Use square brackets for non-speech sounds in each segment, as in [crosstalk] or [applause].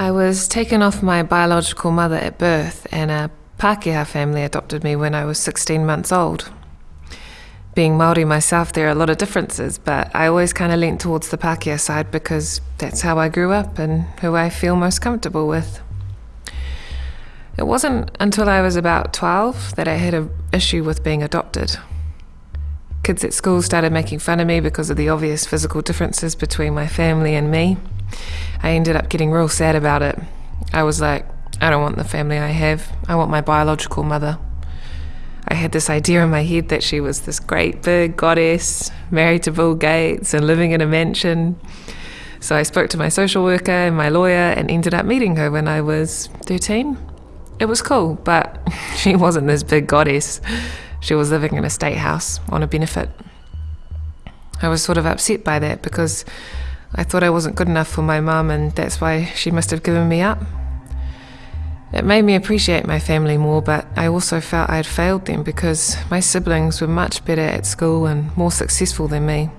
I was taken off my biological mother at birth, and a Pākehā family adopted me when I was 16 months old. Being Māori myself, there are a lot of differences, but I always kind of leant towards the Pākehā side because that's how I grew up and who I feel most comfortable with. It wasn't until I was about 12 that I had an issue with being adopted. Kids at school started making fun of me because of the obvious physical differences between my family and me. I ended up getting real sad about it. I was like, I don't want the family I have. I want my biological mother. I had this idea in my head that she was this great big goddess, married to Bill Gates and living in a mansion. So I spoke to my social worker and my lawyer and ended up meeting her when I was 13 it was cool, but [laughs] she wasn't this big goddess. She was living in a state house on a benefit. I was sort of upset by that because I thought I wasn't good enough for my mum, and that's why she must have given me up. It made me appreciate my family more, but I also felt I had failed them because my siblings were much better at school and more successful than me.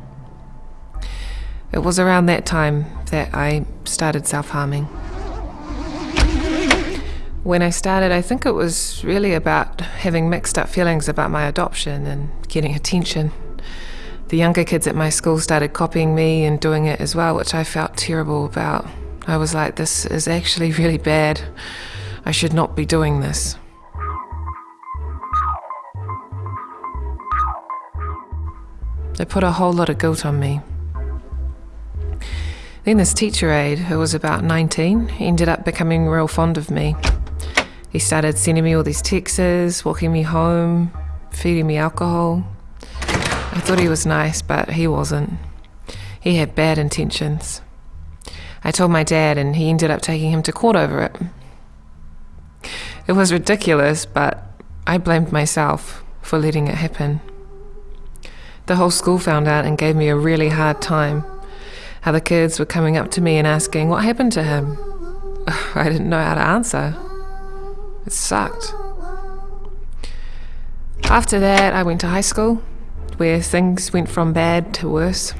It was around that time that I started self harming. When I started, I think it was really about having mixed up feelings about my adoption and getting attention. The younger kids at my school started copying me and doing it as well, which I felt terrible about. I was like, this is actually [laughs] really bad. I should not be doing this. They put a whole lot of guilt on me. Then this teacher aide, who was about 19, ended up becoming real fond of me. He started sending me all these texts, walking me home, feeding me alcohol. I thought he was nice, but he wasn't. He had bad intentions. I told my dad, and he ended up taking him to court over it. It was ridiculous, but I blamed myself for letting it happen. The whole school found out and gave me a really hard time. How the kids were coming up to me and asking what happened to him. [sighs] I didn't know how to answer. It sucked. After that, I went to high school, where things went from bad to worse.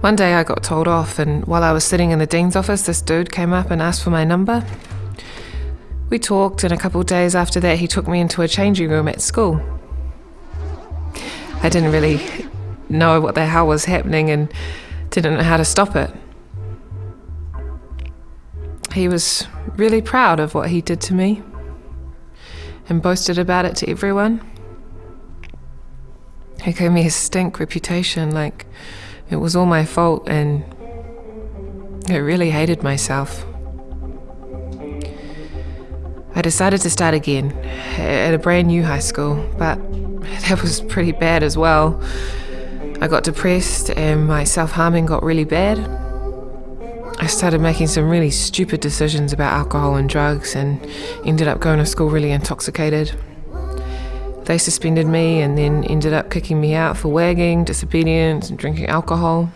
One day I got told off, and while I was sitting in the dean's office, this dude came up and asked for my number. We talked, and a couple of days after that, he took me into a changing room at school. I didn't really know what the hell was happening and didn't know how to stop it. He was really proud of what he did to me and boasted about it to everyone. He gave me a stink reputation, like it was all my fault, and I really hated myself. I decided to start again at a brand new high school, but [laughs] that was pretty bad as well. I got depressed and my self harming got really bad. I started making some really stupid decisions about alcohol and drugs and ended up going to school really intoxicated. They suspended me and then ended up kicking me out for wagging, disobedience, and drinking alcohol.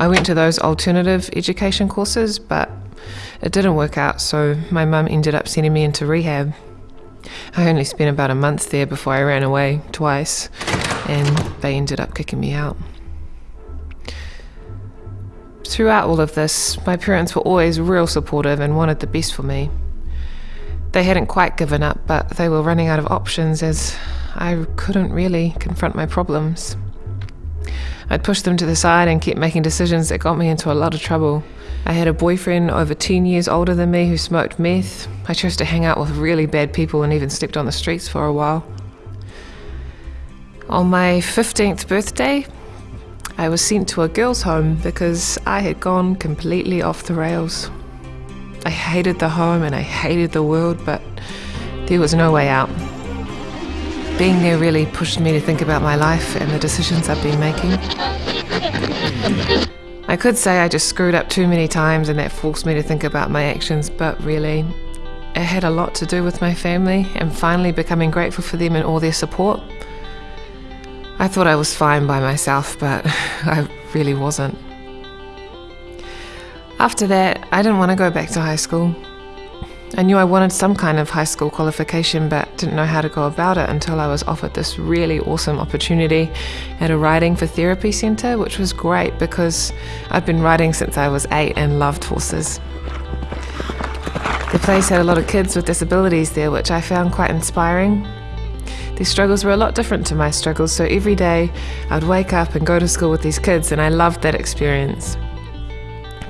I went to those alternative education courses, but it didn't work out, so my mum ended up sending me into rehab. I only spent about a month there before I ran away twice, and they ended up kicking me out. Throughout all of this, my parents were always real supportive and wanted the best for me. They hadn't quite given up, but they were running out of options as I couldn't really confront my problems. I'd pushed them to the side and kept making decisions that got me into a lot of trouble. I had a boyfriend over 10 years older than me who smoked meth. I chose to hang out with really bad people and even slept on the streets for a while. On my 15th birthday, I was sent to a girls' home because I had gone completely off the rails. I hated the home and I hated the world, but there was no way out. Being there really pushed me to think about my life and the decisions I've been making. I could say I just screwed up too many times and that forced me to think about my actions, but really, it had a lot to do with my family and finally becoming grateful for them and all their support. I thought I was fine by myself, but [laughs] I really wasn't. After that, I didn't want to go back to high school. I knew I wanted some kind of high school qualification, but didn't know how to go about it until I was offered this really awesome opportunity at a riding for therapy centre, which was great because I'd been riding since I was eight and loved horses. The place had a lot of kids with disabilities there, which I found quite inspiring. Their struggles were a lot different to my struggles, so every day I'd wake up and go to school with these kids, and I loved that experience.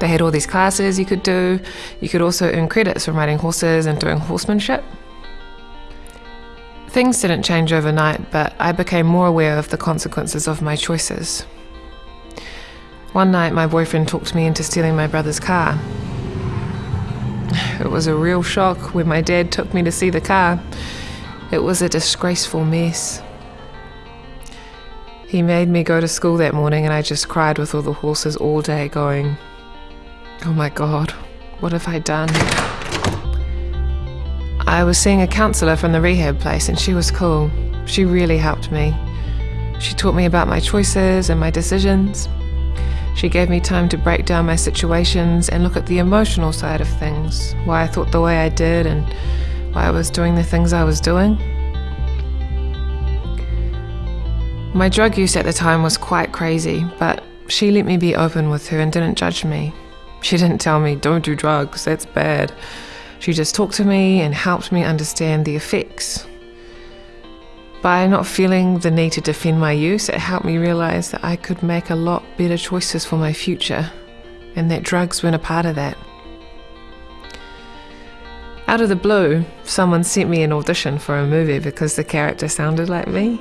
They had all these classes you could do. You could also earn credits from riding horses and doing horsemanship. Things didn't change overnight, but I became more aware of the consequences of my choices. One night, my boyfriend talked me into stealing my brother's car. It was a real shock when my dad took me to see the car. It was a disgraceful mess. He made me go to school that morning, and I just cried with all the horses all day, going, Oh my god, what have I done? I was seeing a counsellor from the rehab place and she was cool. She really helped me. She taught me about my choices and my decisions. She gave me time to break down my situations and look at the emotional side of things, why I thought the way I did and why I was doing the things I was doing. My drug use at the time was quite crazy, but she let me be open with her and didn't judge me. She didn't tell me, don't do drugs, that's bad. She just talked to me and helped me understand the effects. By not feeling the need to defend my use, it helped me realize that I could make a lot better choices for my future, and that drugs weren't a part of that. Out of the blue, someone sent me an audition for a movie because the character sounded like me.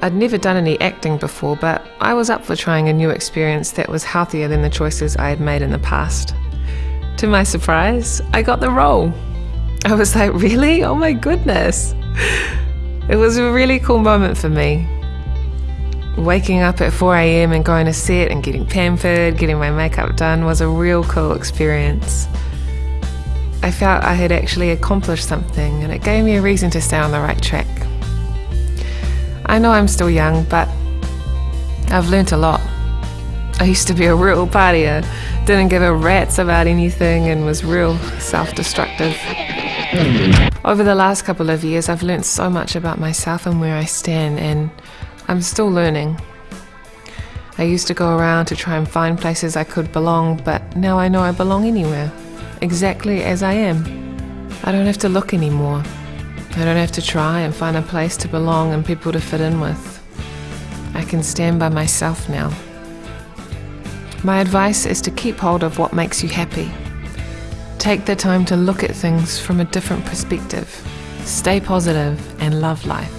I'd never done any acting before, but I was up for trying a new experience that was healthier than the choices I had made in the past. To my surprise, I got the role. I was like, really? Oh my goodness. It was a really cool moment for me. Waking up at 4 a.m. and going to set and getting pampered, getting my makeup done was a real cool experience. I felt I had actually accomplished something and it gave me a reason to stay on the right track. I know I'm still young, but I've learnt a lot. I used to be a real partier, didn't give a rat's about anything, and was real self destructive. Over the last couple of years, I've learnt so much about myself and where I stand, and I'm still learning. I used to go around to try and find places I could belong, but now I know I belong anywhere, exactly as I am. I don't have to look anymore. I don't have to try and find a place to belong and people to fit in with. I can stand by myself now. My advice is to keep hold of what makes you happy. Take the time to look at things from a different perspective. Stay positive and love life.